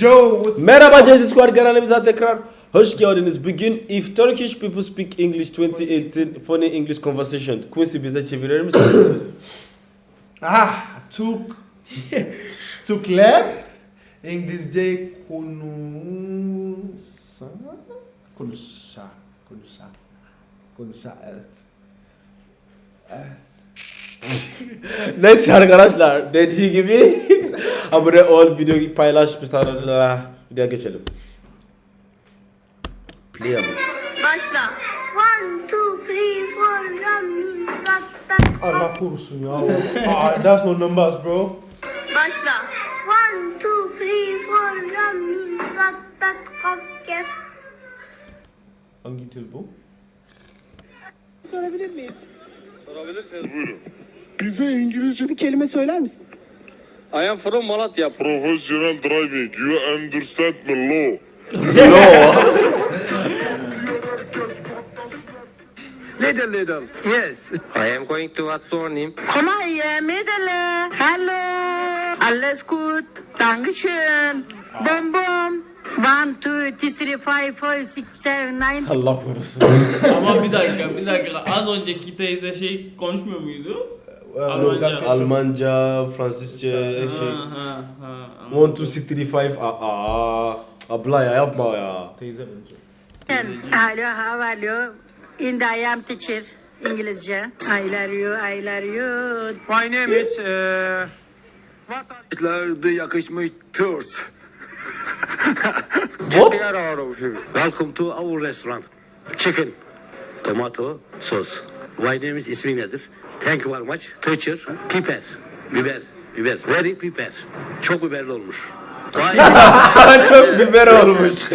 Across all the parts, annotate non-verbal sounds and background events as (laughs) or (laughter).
Yo, what's Merhaba Jazzy Squad kanalımıza tekrar hoş geldiniz. Bugün If Turkish People Speak English 2018 Funny English Conversation. Quincy bize çevirir misiniz? (coughs) Ah, took (laughs) Tukler İngilizce konuşsa konuşsa konuşsa konuşsa evet. Evet. (laughs) Neyse arkadaşlar dediği gibi (laughs) abone ol, videoyu paylaş, biz videoya geçelim. Play ama. Başla. One, two, three, four, ramin, gattak. Allah korusun ya. ah, that's no numbers bro. Başla. One, two, three, four, ramin, gattak, kaf, kef. Hangi dil bu? Sorabilir miyim? Sorabilirsiniz buyurun. Bize İngilizce bir kelime söyler misin? I am from Malatya. Professional driving. You understand me law. (laughs) Little, little. Yes. I am going to what's your name? Komm mal hier, Mädele. Hallo. Alles gut. Dankeschön. Bom bom. One, two, three, five, four, six, seven, nine. Allah korusun. Ama bir dakika, bir dakika. Az önceki teyze şey konuşmuyor muydu? Almanca. Almanca, Fransızca, şey. Ha, ha, ha. 1, 2, 3, 4, 5. Aa, abla ya yapma ya. Teyze bence. Hello, how are you? In the I am teacher. İngilizce. I love you, I love you. My name is... Uh, yakışmış. What? Get out of here. Welcome to our restaurant. Chicken, tomato, sauce. My name is ismi nedir? Thank you very much. Teacher, piper, biber, biber. Very piper. Çok biberli olmuş. (laughs) Çok biber olmuş. (laughs)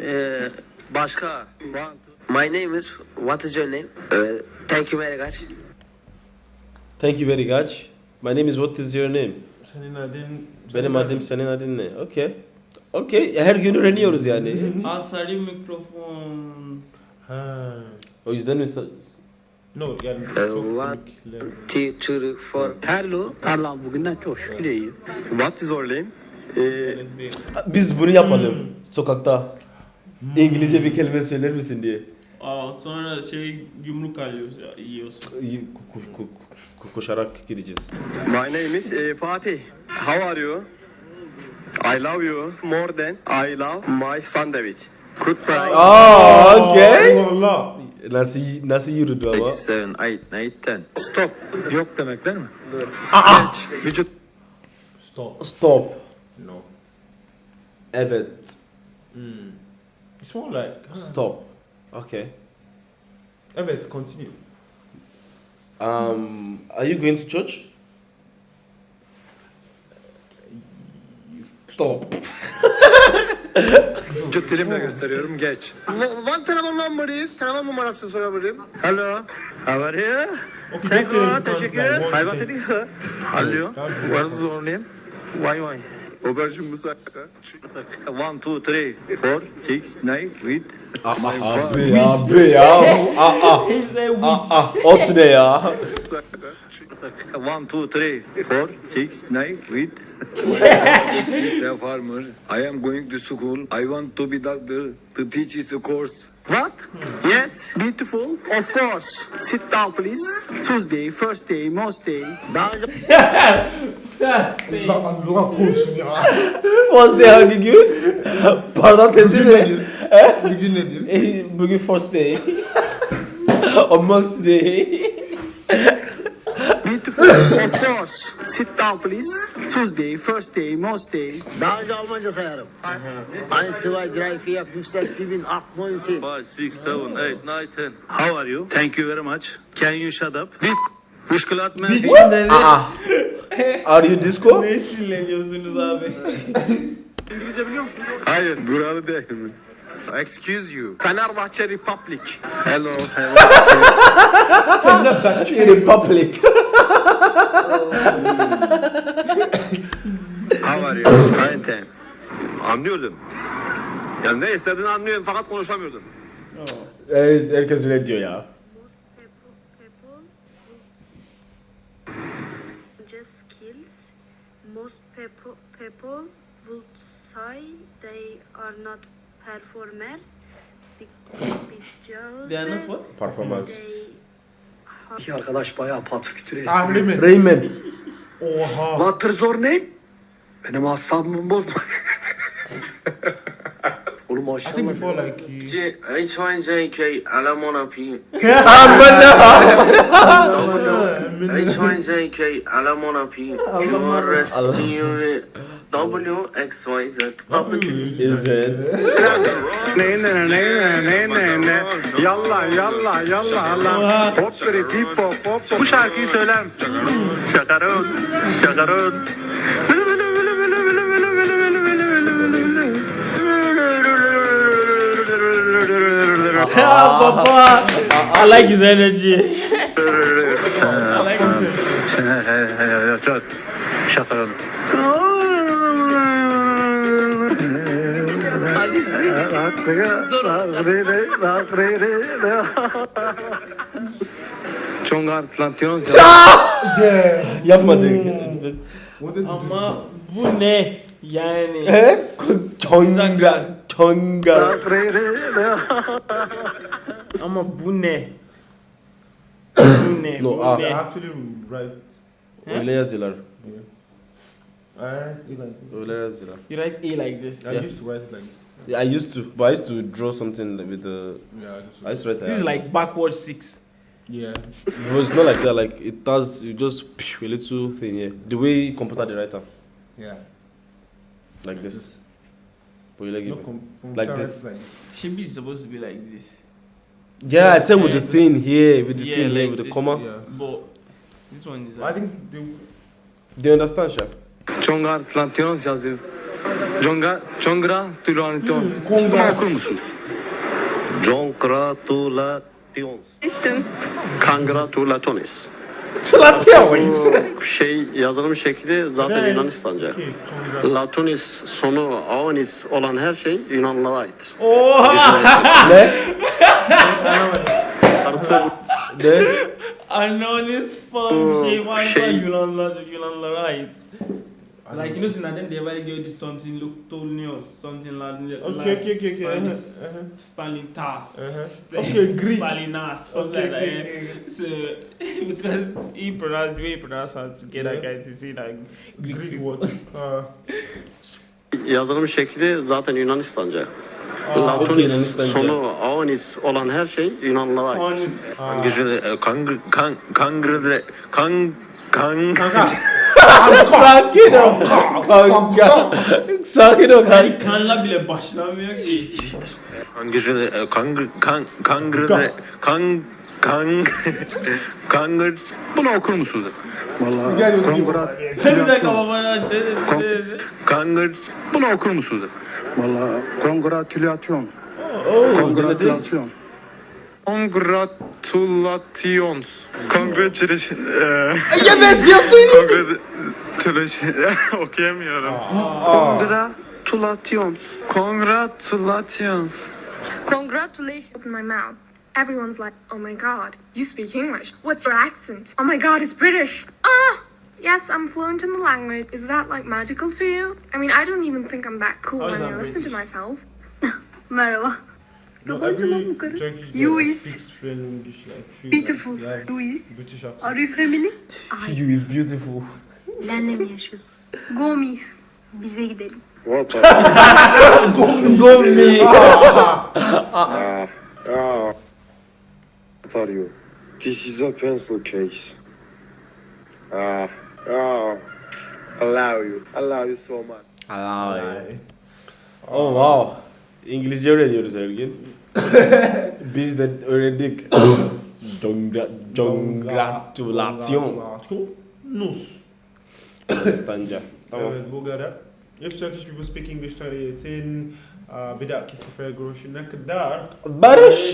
Ee, başka. My name is, what is your name? Uh, thank you very much. Thank you very much. My name is what is your name? Senin adın... Benim adım senin adın ne? Okay. Okay. Her gün öğreniyoruz yani. Asali mikrofon. Ha. O yüzden mi? No yani Ee, çok komikler. Two, two, four. Hello. Allah bugünden çok şükür iyiyim. What is your name? Ee, Biz bunu yapalım. Sokakta. İngilizce bir kelime söyler misin diye. Aa, sonra şey yumruk alıyoruz ya, yiyorsun. İyi, ko- ko- ko- ko- koşarak gideceğiz. my name is uh, Fatih. How are you? I love you more than I love my sandwich. Goodbye. Aa, okay. Eyvallah. Nasıl nasıl yürüdü ama? 7, 8, 9, 10. Stop. Yok demek değil mi? Vücut. Stop. Stop. No. Evet. It's more like... ha. Stop. Okay. Evet, continue. Um, are you going to church? Stop. (laughs) (laughs) Vücut dilimle gösteriyorum geç. One telefon number is. Telefon numarası sorabilirim. Hello. How are you? Thank you. Teşekkür like ederim. one Hay what thing. did you? Hello. What is your name? Why why? Aubergine Moussaka. One, two, three, four, six, nine, eight. Ama abi abi ya. (laughs) Aa said we aa ot ne ya? (laughs) One, two, three, four, six, nine, eight. (laughs) He's a farmer. I am going to school. I want to be doctor. To teach is a course. What? Yes. Beautiful. Of course. Sit down please. Tuesday, first day, most day. Daha önce Allah Allah korusun ya. First day hangi gün? Pazartesi Bugün mi? Bugün nedir? Eh, Bugün first day. (laughs) On Monday day. (laughs) Beautiful. of course. Sit down please. Tuesday, first day, most day. Daha önce Almanca sayarım. Ein, zwei, drei, vier, fünf, sechs, sieben, acht, neun, zehn. Five, six, seven, eight, nine, ten. How are you? Thank you very much. Can you shut up? Bit. Müşkülat mı? Aa. Are you disco? ne sinirleniyorsunuz abi? Hayır, buralı değil mi? Excuse you. Fenerbahçe Republic. Hello. (laughs) Republic. How are you? Fine. Anlıyordum. Yani ne istediğini anlıyorum fakat konuşamıyordum. Evet, herkes öyle diyor ya. Just skills. Most people, people would why they are not performers. They are not what? Performance. They İki arkadaş bayağı patürkütür Ah, Rayman. Rayman. Oha. What is your name? Benim asabımı bozma. Oğlum I think maşallah. before like he, H1JK Alamona P. (laughs) H1JK (laughs) Alamona P. Pure Restore WXYZ. Is it? Ne ne ne ne ne ne ne Yalla yalla yalla lan Hop biri pip hop hop Bu şarkıyı söyler Şakarın Şakarın Ah, Papa. I like his energy. (laughs) I like Şakarın. Çongart Lantinos yeah. Yapmadık. What is Ama bu ne? Yani. He? Çonga. Çonga. Ama bu ne? (coughs) bu ne? No, bu ah. ne? actually write. Öyle yazıyorlar. I write it like this. Öyle yazıyorlar. You write A like this. I Yeah. used to write it like this. Yeah, I used to, but I used to draw something with the. Yeah, I just. I used to write. This is like backward six. Yeah. But it's not like that. Like it does. You just a little thing. Yeah, the way computer the writer Yeah. like this. But you like No, it. com- com- Like this. Like Should be supposed to be like this. Yeah, I said with the thing here, with the Yeah, thing here, like with the comma. Yeah. But this one is I think they. Do you understand, Sha? Çongart Lantinos yazıyor. Conga, Congra Tulantinos. Okur musun? Congratulations. Congratulatones. Şey yazılım şekli zaten. Yunanistanca. Latonis sonu aonis olan her şey Yunanlılara aittir. Oha! (laughs) ne? Artı Ne? (laughs) Anonis falan bir şey varsa şey- Yunanlar, Yunanlara ait. Like you know, since then they ever give this something look Tolnios, something like Okay, okay, okay, okay. Stalin, Uh-huh, uh-huh. Stalin Tas, Uh-huh. St- Okay, Greek. Stalinas, something Okay, like okay, that. okay. So (laughs) because he pronounced the way he pronounced how to get that Yeah. guy to say that Greek, Greek word. (laughs) Uh, yazılım şekli zaten Yunanistanca. Latonis sonu aonis olan her şey Yunanlılara aittir. Honest. Kangre, kang, kangre, kang, kang. Sakin ol. Kanka. Sakin ol kanka. Kanla bile başlamıyor ki. Kangre, kang, kang, kangre, kang, kang, kangre. Bunu okur musunuz? Valla guy was kongrat Sen bir dakika babana. Kangre. Bunu okur musunuz? Valla kongratülasyon Oh, Kongratülasyon Congratulations. Congratulations. (laughs) Evet ya söyle. Congratulations. (laughs) Okuyamıyorum. Congratulations. Congratulations. Congratulations. Open my mouth. Everyone's like, oh my god, you speak English. What's your accent? Oh my god, it's British. Ah! Yes, I'm fluent in the language. Is that like magical to you? I mean, I don't even think I'm that cool when I listen to myself. (laughs) Merhaba. No, Yabancı every. Turkish girl You that is speaks fluent English like feel beautiful. Like, they You is. British accent. Are you family? (laughs) You is beautiful. Lenle mi yaşıyorsun? Gomi. Bize gidelim. What? (laughs) Go me. (laughs) What are you? This is a pencil case. Ah, ah. I love you. I love you so much. Ay. Oh wow. İngilizce öğreniyoruz her gün. (laughs) Biz de öğrendik. (coughs) Congra, congratulation. Nus. Yunanistanca. Tamam. Evet, bu kadar. If Turkish people speak English 2018, uh, bir dahaki sefere görüşene kadar Barış.